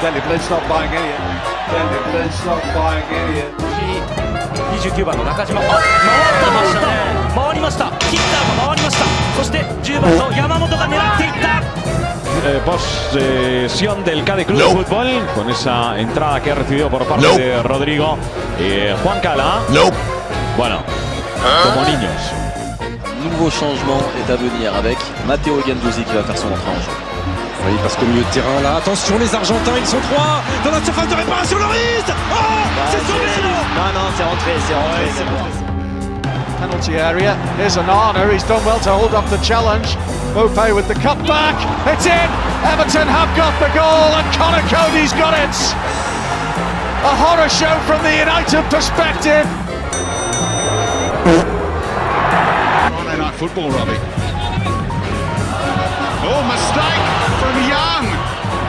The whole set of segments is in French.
Danny Blinn's not buying any. Danny Blinn's not buying any. 29番の中島あ回ってましたね回りましたキッターが回りましたそして10番の山本が狙っていった eh, posesión del Cádiz Club de Fútbol con esa entrada que ha recibido por parte Nope. de Rodrigo. Eh, Juan Cala, Nope. bueno, como niños. Nouveau changement est à venir avec Matteo Gandouzi qui va faire son entrée en jeu. Oui, parce qu'au milieu de terrain, là, attention, les Argentins, ils sont trois dans la surface de réparation, Loris Oh C'est sauvé, non Non, non, c'est rentré, c'est rentré. c'est bon. Penalty area. Here's Anana. He's done well to hold up the challenge. Mope with the cutback. It's in. Everton have got the goal, and Connor Cody's got it. A horror show from the United perspective. Friday Night Football, Robbie. Oh, mistake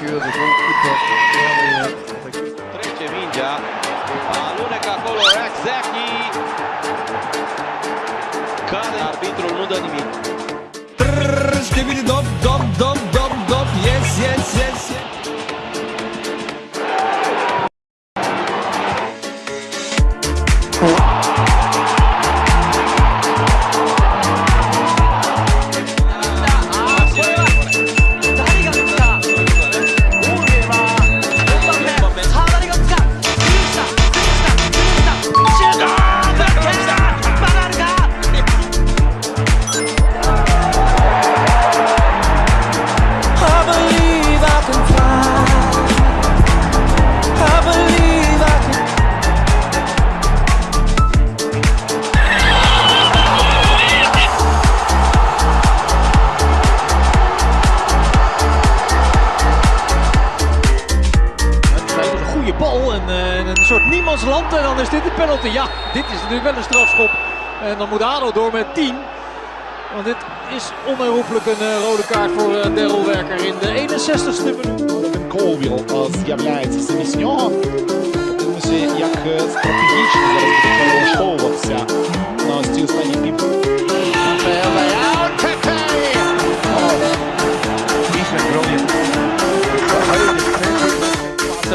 issue. The goalkeeper really went. Trečevinja, aluneca acolo, Raczaki. Cade arbitrul, nu dă nimic. Trrrr, Ștevini, dom, dom, dom, goede bal en eh, een soort niemandsland en dan is dit de penalty. Ja, dit is natuurlijk wel een strafschop. En dan moet Ado door met 10. Want dit is onherroepelijk een eh, rode kaart voor uh, Daryl Werker in de 61ste minuut. Колвіл з'являється замість нього. Подивимося, як стратегічно